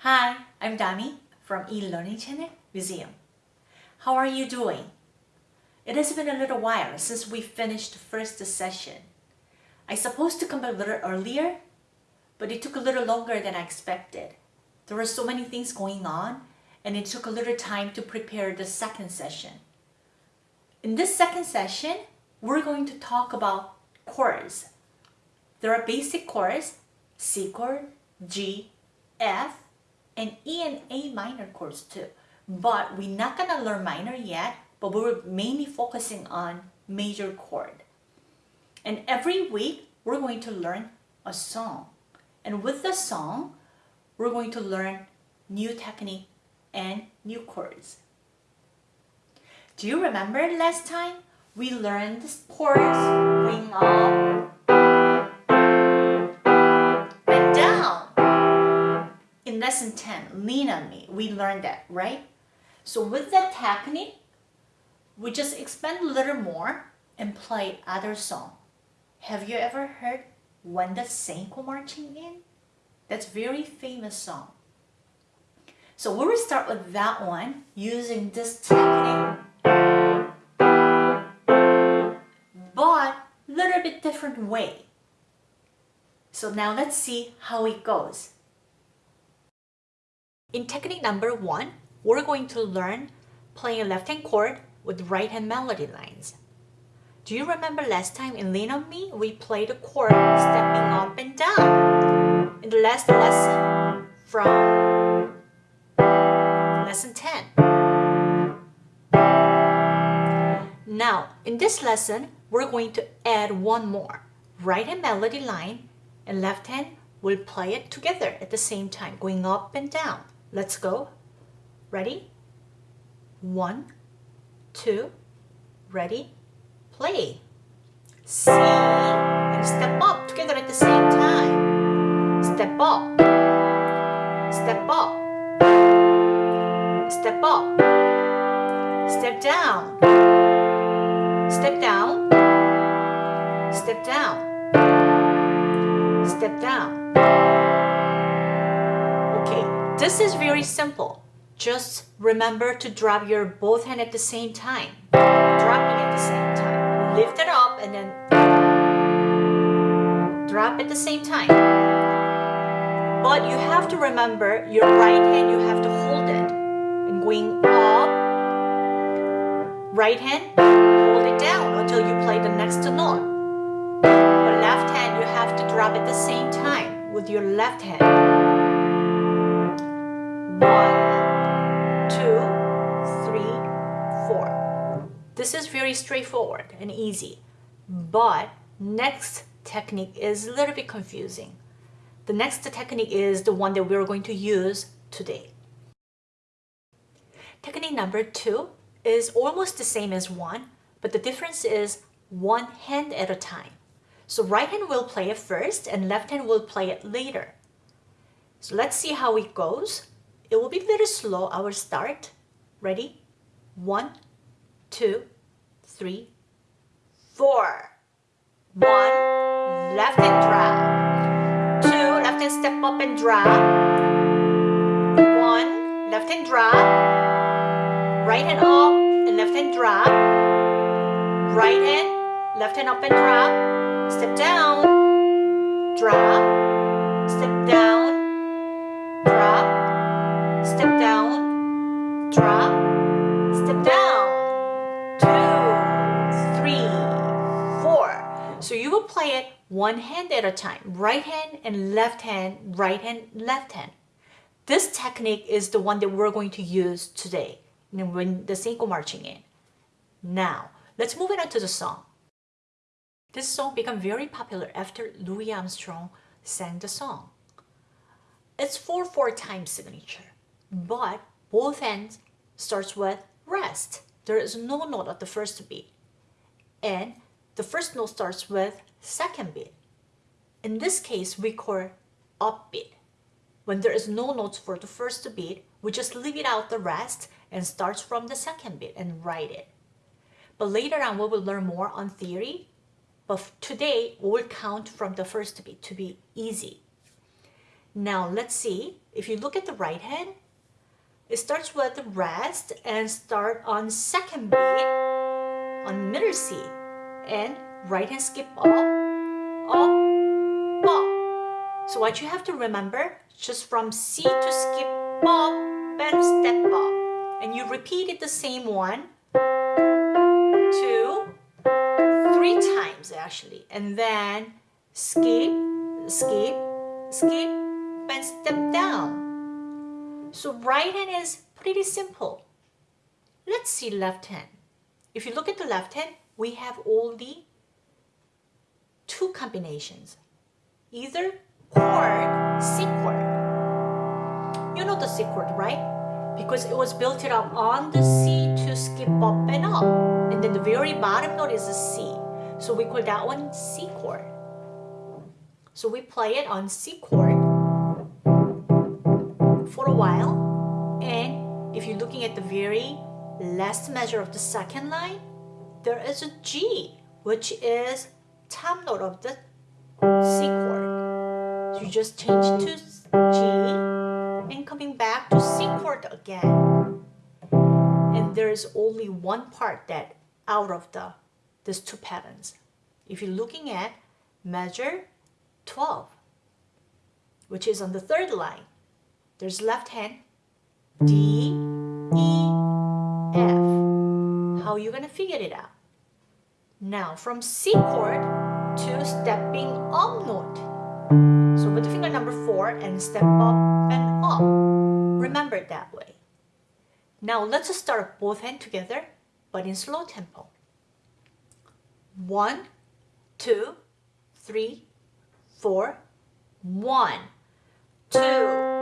Hi, I'm Dami from eLearning Channel Museum. How are you doing? It has been a little while since we finished the first session. I supposed to come a little earlier, but it took a little longer than I expected. There were so many things going on and it took a little time to prepare the second session. In this second session, we're going to talk about chords. There are basic chords, C chord, G, F, and E and A minor chords too. But we're not gonna learn minor yet, but we're mainly focusing on major chord. And every week, we're going to learn a song. And with the song, we're going to learn new technique and new chords. Do you remember last time we learned chords ring up lesson 10, lean on me, we learned that, right? So with that technique, we just expand a little more and play other song. Have you ever heard When the Saints Go Marching In? That's very famous song. So we will start with that one using this technique. But little bit different way. So now let's see how it goes. In technique number one, we're going to learn playing a left-hand chord with right-hand melody lines. Do you remember last time in Lean On Me, we played a chord stepping up and down in the last lesson from lesson 10. Now, in this lesson, we're going to add one more. Right-hand melody line and left hand will play it together at the same time, going up and down. Let's go. Ready? One, two, ready, play. C and step up together at the same time. Step up. Step up. Step up. Step down. Step down. Step down. Step down. This is very simple. Just remember to drop your both hand at the same time. Dropping at the same time. Lift it up and then drop at the same time. But you have to remember your right hand, you have to hold it. And going up, right hand, hold it down until you play the next note. Left hand, you have to drop at the same time with your left hand. 4. This is very straightforward and easy, but next technique is a little bit confusing. The next technique is the one that we're going to use today. Technique number two is almost the same as one, but the difference is one hand at a time. So right hand will play it first and left hand will play it later. So let's see how it goes. It will be very slow, our start. Ready? One, two, three, four. One, left hand drop. Two, left hand step up and drop. One, left hand drop. Right hand up and left hand drop. Right hand, left hand up and drop. Step down, drop, step down, drop, step down, drop, step down, two, three, four. So you will play it one hand at a time, right hand and left hand, right hand, left hand. This technique is the one that we're going to use today when the Go marching in. Now, let's move it on to the song. This song became very popular after Louis Armstrong sang the song. It's 4-4 time signature but both ends starts with rest. There is no note at the first beat. And the first note starts with second beat. In this case, we call upbeat. When there is no notes for the first beat, we just leave it out the rest and starts from the second beat and write it. But later on, we will learn more on theory. But today, we'll count from the first beat to be easy. Now, let's see if you look at the right hand, it starts with the rest and start on second beat on middle C and right hand skip up, up, up. So what you have to remember, just from C to skip up and step up. And you repeat it the same one, two, three times actually. And then skip, skip, skip, and step down. So right hand is pretty simple. Let's see left hand. If you look at the left hand, we have only two combinations. Either chord, C chord. You know the C chord, right? Because it was built it up on the C to skip up and up. And then the very bottom note is a C. So we call that one C chord. So we play it on C chord if you're looking at the very last measure of the second line, there is a G, which is top note of the C chord. So you just change to G and coming back to C chord again. And there's only one part that out of the these two patterns. If you're looking at measure 12, which is on the third line, there's left hand D, F. How are you to figure it out? Now from C chord to stepping up note. So put the finger number 4 and step up and up. Remember it that way. Now let's just start both hands together but in slow tempo. One, two, three, four, one, two,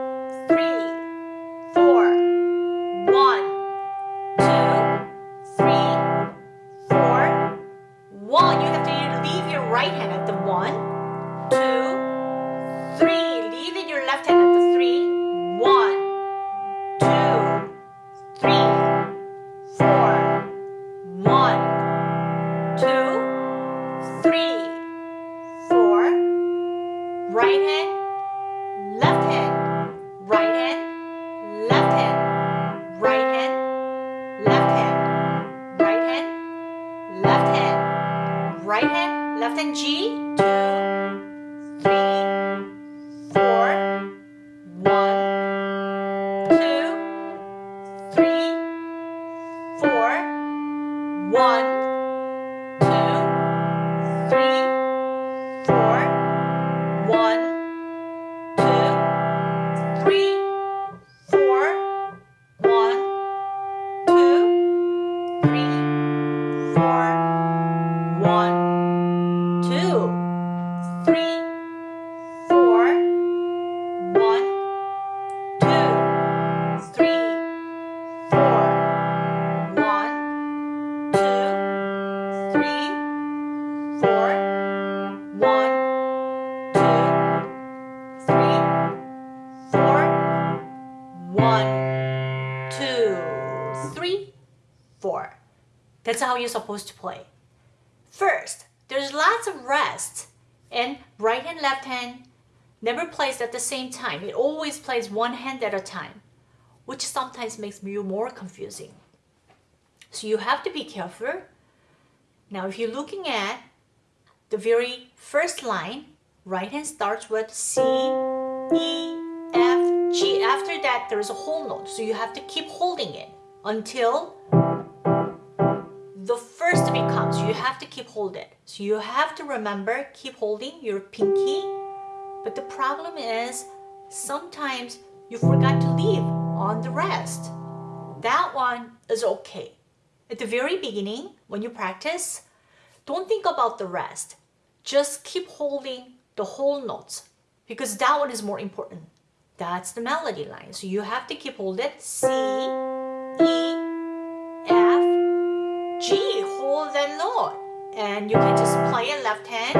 one, two, three, one, two, three, four. That's how you're supposed to play. First, there's lots of rest and right hand, left hand never plays at the same time. It always plays one hand at a time, which sometimes makes you more confusing. So you have to be careful. Now, if you're looking at the very first line, right hand starts with C, E, F, G. After that, there is a whole note. So you have to keep holding it until the first beat comes. You have to keep hold it. So you have to remember, keep holding your pinky. But the problem is, sometimes you forgot to leave on the rest. That one is okay. At the very beginning, when you practice, don't think about the rest. Just keep holding the whole notes because that one is more important. That's the melody line. So you have to keep hold it. C, E, F, G. Hold that note. And you can just play it left hand.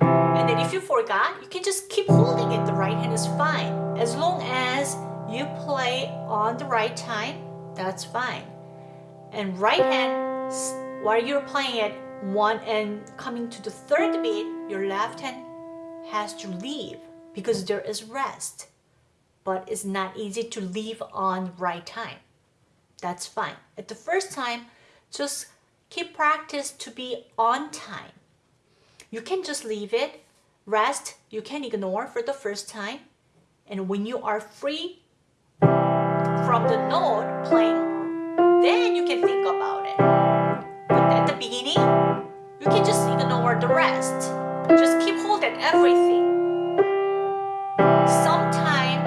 And then if you forgot, you can just keep holding it. The right hand is fine. As long as you play on the right time, that's fine. And right hand, while you're playing it one and coming to the third beat, your left hand has to leave because there is rest. but it's not easy to leave on right time. That's fine. At the first time, just keep practice to be on time. You can just leave it, rest, you can ignore for the first time. And when you are free from the note playing, then you can think about it. But at the beginning, you can just ignore the rest. Just keep holding everything. Sometimes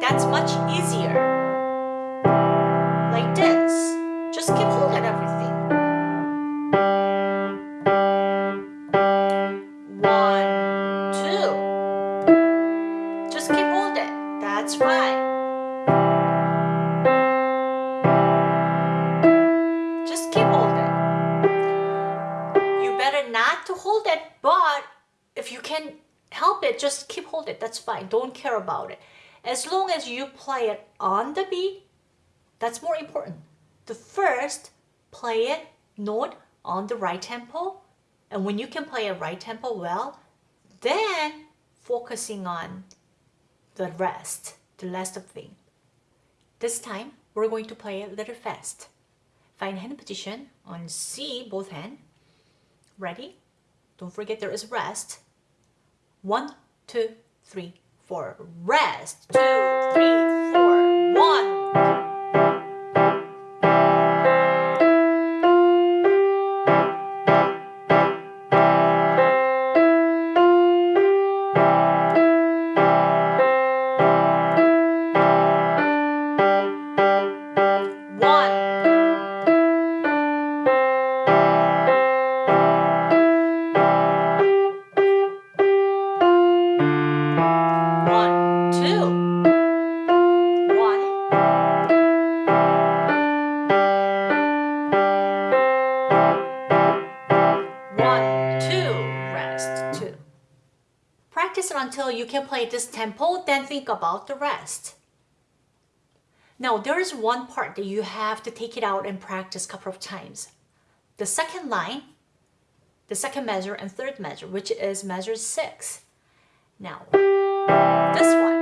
that's much easier. Like this. Just keep holding everything. About it. As long as you play it on the beat, that's more important. The first, play it note on the right tempo. And when you can play a right tempo well, then focusing on the rest, the last thing. This time, we're going to play a little fast. Find hand position on C, both hand. Ready? Don't forget there is rest. One, two, three, Rest. Two, three, four. One. Until you can play this tempo, then think about the rest. Now, there is one part that you have to take it out and practice a couple of times. The second line, the second measure and third measure, which is measure six. Now, this one.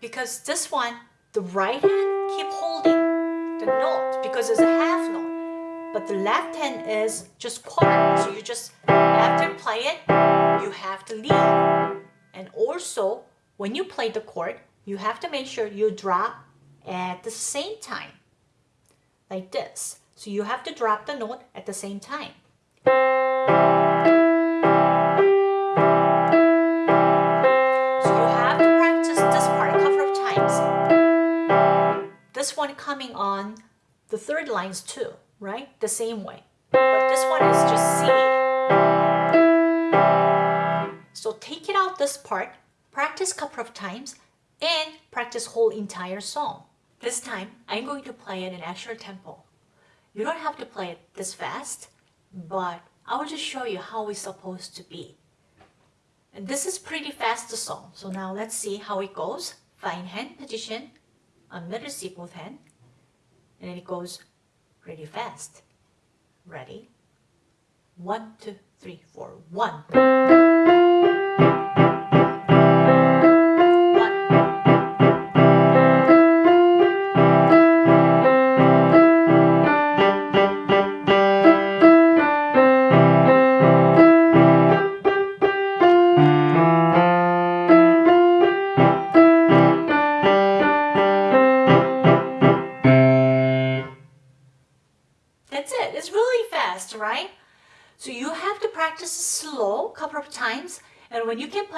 Because this one, the right hand keep holding the note because it's a half note. But the left hand is just quarter. So you just, after play it, you have to leave. And also, when you play the chord, you have to make sure you drop at the same time. Like this. So you have to drop the note at the same time. So you have to practice this part a couple of times. This one coming on the third lines too, right? The same way. But this one is just C. So take it out this part, practice a couple of times, and practice whole entire song. This time, I'm going to play it in actual tempo. You don't have to play it this fast, but I will just show you how it's supposed to be. And this is pretty fast song. So now let's see how it goes. Fine hand position on middle C both hand. And then it goes really fast. Ready? One, two, three, four. One.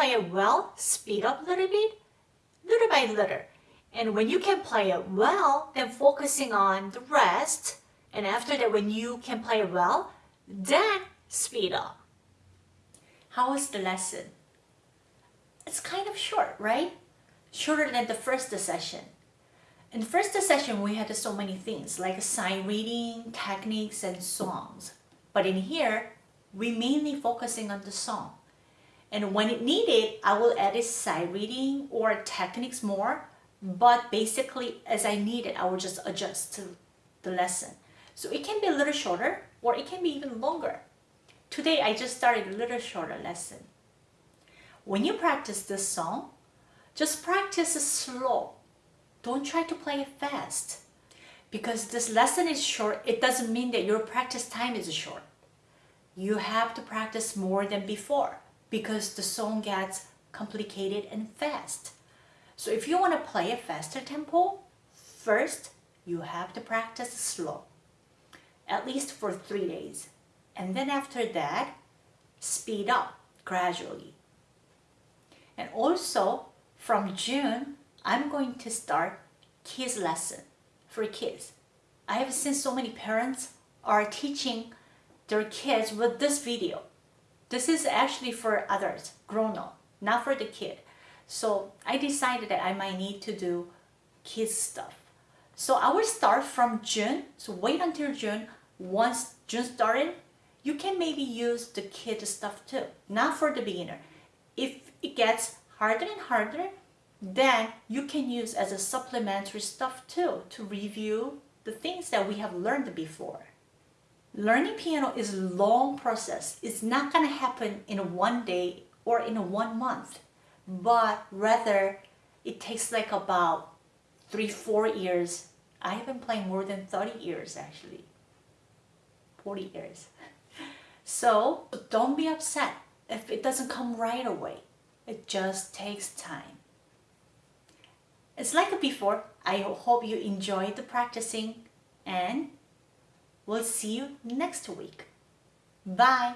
Play it well, speed up a little bit, little by little. And when you can play it well, then focusing on the rest. And after that, when you can play it well, then speed up. How was the lesson? It's kind of short, right? Shorter than the first session. In the first session, we had so many things like sight reading, techniques, and songs. But in here, we mainly focusing on the song. And when it needed, I will edit sight reading or techniques more. But basically, as I need it, I will just adjust to the lesson. So it can be a little shorter or it can be even longer. Today, I just started a little shorter lesson. when you practice this song, just practice slow. Don't try to play it fast. Because this lesson is short, it doesn't mean that your practice time is short. You have to practice more than before because the song gets complicated and fast. So if you want to play a faster tempo, first you have to practice slow, at least for three days. And then after that, speed up gradually. And also from June, I'm going to start kids lesson for kids. I have seen so many parents are teaching their kids with this video. This is actually for others, grown up, not for the kid. So I decided that I might need to do kids stuff. So I will start from June. So wait until June. Once June started, you can maybe use the kid stuff too, not for the beginner. If it gets harder and harder, then you can use as a supplementary stuff too to review the things that we have learned before. Learning piano is a long process. It's not going to happen in one day or in one month, but rather it takes like about three, four years. I have been playing more than 30 years actually, 40 years. So don't be upset if it doesn't come right away. It just takes time. It's like before. I hope you enjoyed the practicing and we'll see you next week. Bye!